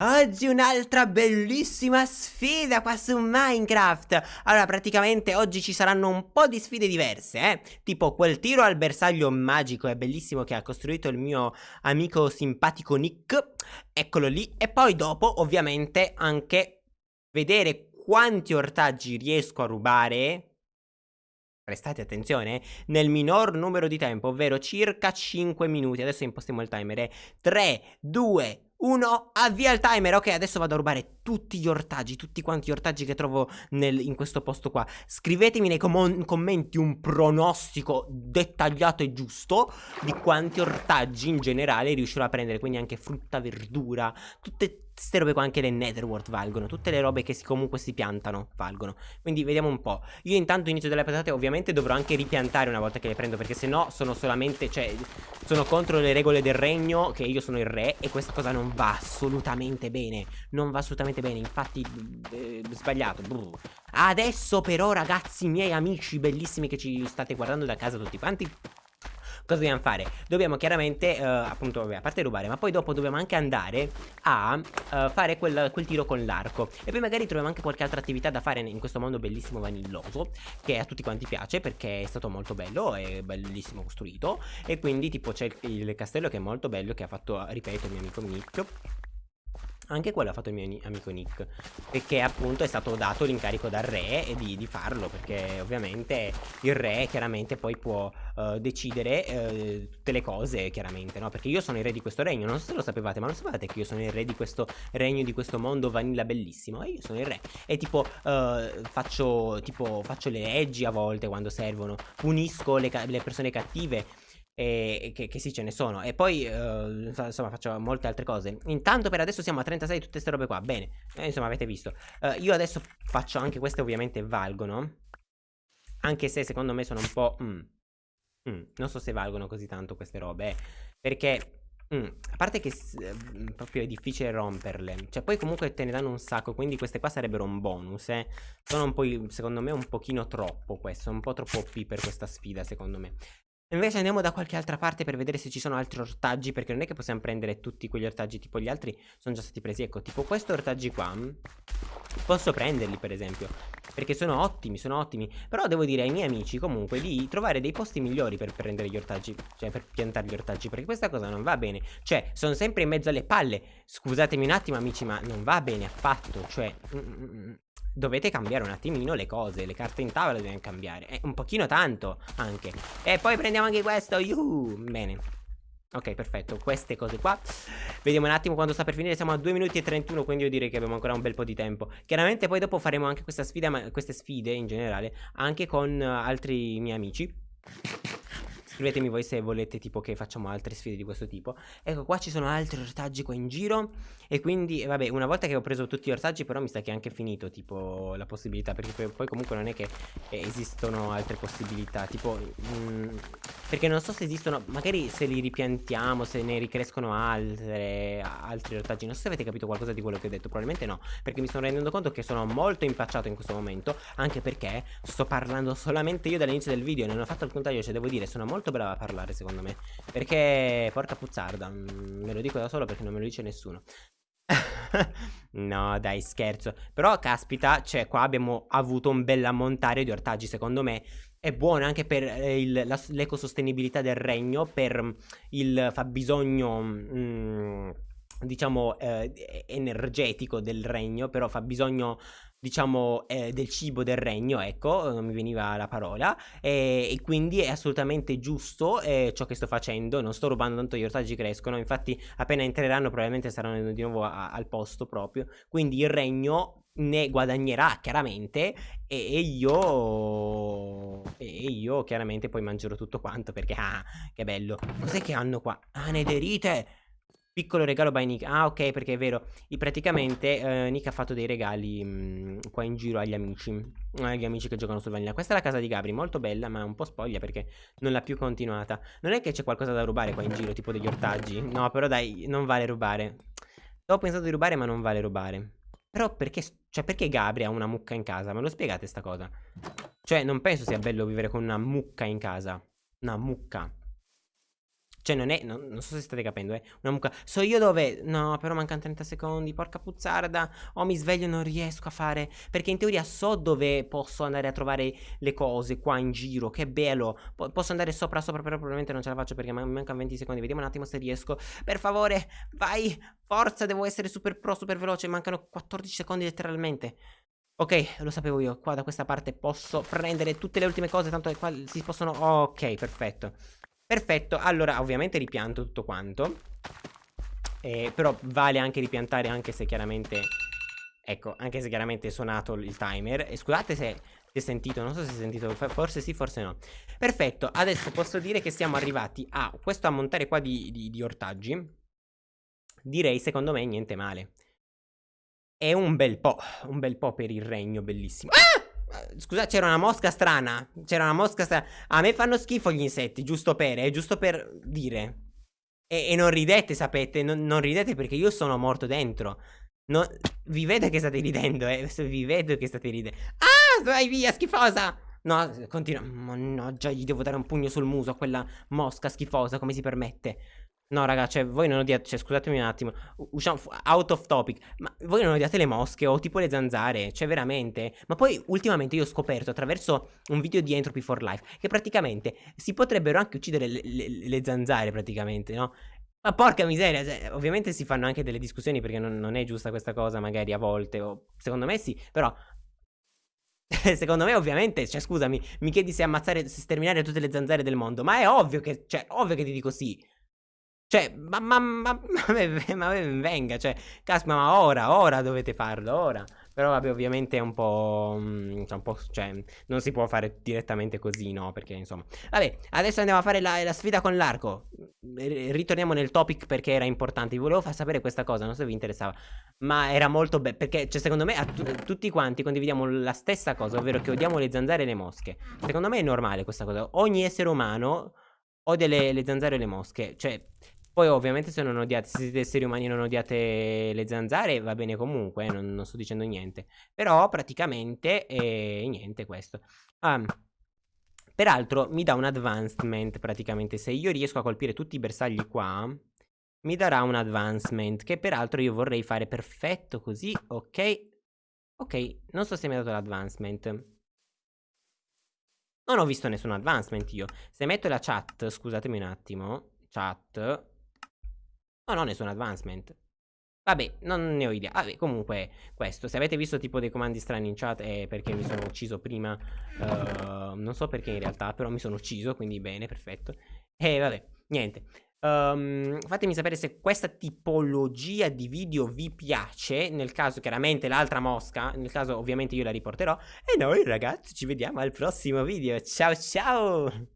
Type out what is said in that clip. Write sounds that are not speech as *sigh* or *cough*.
Oggi un'altra bellissima sfida qua su Minecraft. Allora praticamente oggi ci saranno un po' di sfide diverse eh. Tipo quel tiro al bersaglio magico e bellissimo che ha costruito il mio amico simpatico Nick. Eccolo lì. E poi dopo ovviamente anche vedere quanti ortaggi riesco a rubare. Prestate attenzione, nel minor numero di tempo, ovvero circa 5 minuti. Adesso impostiamo il timer. 3, 2, 1, avvia il timer. Ok, adesso vado a rubare tutti gli ortaggi, tutti quanti gli ortaggi che trovo nel, in questo posto qua. Scrivetemi nei com commenti un pronostico dettagliato e giusto di quanti ortaggi in generale riuscirò a prendere. Quindi anche frutta, verdura, tutte queste robe qua anche le netherworld valgono Tutte le robe che si, comunque si piantano valgono. Quindi vediamo un po' Io intanto inizio delle patate ovviamente dovrò anche ripiantare una volta che le prendo Perché se no sono solamente Cioè sono contro le regole del regno Che io sono il re E questa cosa non va assolutamente bene. Non va assolutamente bene Infatti eh, sbagliato. Brr. Adesso però ragazzi miei amici bellissimi Che ci state guardando da casa tutti quanti Cosa dobbiamo fare? Dobbiamo chiaramente, uh, appunto, vabbè, a parte rubare, ma poi dopo dobbiamo anche andare a uh, fare quel, quel, tiro con l'arco. E poi magari troviamo anche qualche altra attività da fare in questo mondo bellissimo vanilloso, che a tutti quanti piace perché è stato molto bello e bellissimo costruito. E quindi tipo c'è il, il castello che è molto bello, che ha fatto, ripeto, il mio amico Nick anche quello ha fatto il mio amico Nick. Perché appunto è stato dato l'incarico dal re di, di, farlo Perché ovviamente il re chiaramente poi può uh, decidere uh, tutte le cose chiaramente no? Perché io sono il re di questo regno Non so se lo sapevate ma lo sapevate che io sono il re di questo regno Di questo mondo vanilla bellissimo? E io sono il re. E tipo, uh, faccio, tipo faccio le leggi a volte quando servono. Punisco le, le persone cattive e che, che, sì ce ne sono. E poi uh, insomma faccio molte altre cose. Intanto per adesso siamo a 36 tutte queste robe qua. Bene. Eh, insomma avete visto. Uh, io adesso faccio anche queste ovviamente valgono. Anche se secondo me sono un po' mm, mm, non so se valgono così tanto queste robe eh, perché Mm, a parte che mm, proprio è difficile romperle. Cioè poi comunque te ne danno un sacco Quindi queste qua sarebbero un bonus eh. Sono un po', secondo me un pochino troppo questo Un po' troppo OP per questa sfida secondo me Invece andiamo da qualche altra parte per vedere se ci sono altri ortaggi Perché non è che possiamo prendere tutti quegli ortaggi Tipo gli altri sono già stati presi. Ecco tipo questi ortaggi qua mm, Posso prenderli per esempio Perché sono ottimi, sono ottimi. Però devo dire ai miei amici comunque di trovare dei posti migliori per prendere gli ortaggi Cioè per piantare gli ortaggi Perché questa cosa non va bene. Cioè sono sempre in mezzo alle palle. Scusatemi un attimo amici ma non va bene affatto Cioè mm, mm, dovete cambiare un attimino le cose Le carte in tavola dobbiamo cambiare eh, Un pochino tanto anche. E poi prendiamo anche questo Yuhu. Bene. Ok perfetto Queste cose qua. Vediamo un attimo quando sta per finire Siamo a 2 minuti e 31 Quindi io direi che abbiamo ancora un bel po' di tempo. Chiaramente poi dopo faremo anche questa sfida Queste sfide in generale Anche con uh, altri miei amici Scrivetemi voi se volete tipo che facciamo altre sfide di questo tipo. Ecco qua ci sono altri ortaggi qua in giro E quindi vabbè una volta che ho preso tutti gli ortaggi però mi sa che è anche finito tipo la possibilità Perché poi comunque non è che esistono altre possibilità Tipo mh, mm, perché non so se esistono Magari se li ripiantiamo se ne ricrescono altre Altri ortaggi. Non so se avete capito qualcosa di quello che ho detto. Probabilmente no Perché mi sto rendendo conto che sono molto impacciato in questo momento Anche perché sto parlando solamente io dall'inizio del video Non ho fatto il contrario Cioè devo dire sono molto molto brava a parlare secondo me. Perché porca puzzarda mm, Me lo dico da solo perché non me lo dice nessuno *laughs* *laughs* no dai scherzo. Però caspita Cioè qua abbiamo avuto un bel ammontare di ortaggi Secondo me è buono anche per eh, l'ecosostenibilità del regno Per il fabbisogno mm, Diciamo eh, energetico del regno Però fa bisogno diciamo eh, del cibo del regno ecco non mi veniva la parola e, e quindi è assolutamente giusto eh, ciò che sto facendo. Non sto rubando tanto gli ortaggi crescono infatti appena entreranno probabilmente saranno di nuovo a, al posto proprio. Quindi il regno ne guadagnerà chiaramente e, e io e io chiaramente poi mangerò tutto quanto perché ah che bello. Cos'è che hanno qua? Ah, Piccolo regalo by Nick. Ah, ok, perché è vero. E praticamente eh, Nick ha fatto dei regali mh, mm, qua in giro agli amici. Agli amici che giocano sul vanilla. Questa è la casa di Gabri, molto bella, ma un po' spoglia perché non l'ha più continuata. Non è che c'è qualcosa da rubare qua in giro, tipo degli ortaggi. No, però dai, non vale rubare. Ho pensato di rubare, ma non vale rubare. Però perché, cioè, perché Gabri ha una mucca in casa? Me lo spiegate sta cosa? Cioè, non penso sia bello vivere con una mucca in casa. Una mucca. Cioè non è, non, non so se state capendo, eh. Una mucca. So io dove? No, però mancano 30 secondi, porca puzzarda. Oh, mi sveglio non riesco a fare. Perché in teoria so dove posso andare a trovare le cose qua in giro. Che bello. Po posso andare sopra sopra, però probabilmente non ce la faccio perché man mancano 20 secondi. Vediamo un attimo se riesco. Per favore, vai. Forza, devo essere super pro, super veloce. Mancano 14 secondi letteralmente. Ok, lo sapevo io, qua da questa parte posso prendere tutte le ultime cose, tanto qua si possono... Ok, perfetto. Perfetto, allora ovviamente ripianto tutto quanto. Eh, Però vale anche ripiantare anche se chiaramente Ecco, anche se chiaramente è suonato il timer. E scusate se si è sentito, non so se si è sentito Forse sì, forse no. Perfetto, adesso posso dire che siamo arrivati a questo ammontare qua di, di, di ortaggi. Direi secondo me niente male. È un bel po', un bel po' per il regno, bellissimo. Ah! Scusa, c'era una mosca strana. C'era una mosca strana. A me fanno schifo gli insetti, giusto per, eh, giusto per dire. E, e non ridete, sapete, non, non, ridete perché io sono morto dentro. No, vi vedo che state ridendo, eh. Vi vedo che state ridendo. Ah, vai via, schifosa! No, continua. Mannaggia, gli devo dare un pugno sul muso a quella mosca schifosa, come si permette? No, raga, cioè, voi non odiate, cioè, scusatemi un attimo, usciamo out of topic, ma voi non odiate le mosche o tipo le zanzare, cioè, veramente? Ma poi, ultimamente, io ho scoperto attraverso un video di Entropy for Life che praticamente si potrebbero anche uccidere le, le, le zanzare, praticamente, no? Ma porca miseria, cioè, ovviamente si fanno anche delle discussioni perché non, non è giusta questa cosa, magari a volte, o secondo me sì, però *laughs* Secondo me, ovviamente, cioè, scusami, mi chiedi se ammazzare, se sterminare tutte le zanzare del mondo. Ma è ovvio che, cioè, ovvio che ti dico sì. Cioè, ma, ma, ma, *laughs* ma, venga, cioè, caspita, ma ora, ora dovete farlo, ora. Però vabbè, ovviamente è un po', mm, cioè, un po', cioè, non si può fare direttamente così, no? Perché, insomma. Vabbè, adesso andiamo a fare la, la sfida con l'arco. Ritorniamo nel topic perché era importante. Vi volevo far sapere questa cosa, non so se vi interessava. Ma era molto bello, perché, cioè, secondo me, tutti quanti condividiamo la stessa cosa, ovvero che odiamo le zanzare e le mosche. Secondo me è normale questa cosa. Ogni essere umano odia le, le zanzare e le mosche. Cioè, poi ovviamente se non odiate, se siete esseri umani e non odiate le zanzare va bene comunque, eh, non, non, sto dicendo niente. Però praticamente eh, niente questo. Um, peraltro mi dà un advancement praticamente, se io riesco a colpire tutti i bersagli qua, mi darà un advancement che peraltro io vorrei fare perfetto così, ok. Ok, non so se mi ha dato l'advancement. Non ho visto nessun advancement io. Se metto la chat, scusatemi un attimo, chat, No, no, nessun advancement. Vabbè, non ne ho idea. Vabbè, comunque, questo. Se avete visto tipo dei comandi strani in chat è perché mi sono ucciso prima. Uh, non so perché in realtà, però mi sono ucciso, quindi bene, perfetto. E vabbè, niente. Um, fatemi sapere se questa tipologia di video vi piace. Nel caso, chiaramente, l'altra mosca. Nel caso, ovviamente, io la riporterò. E noi, ragazzi, ci vediamo al prossimo video. Ciao, ciao!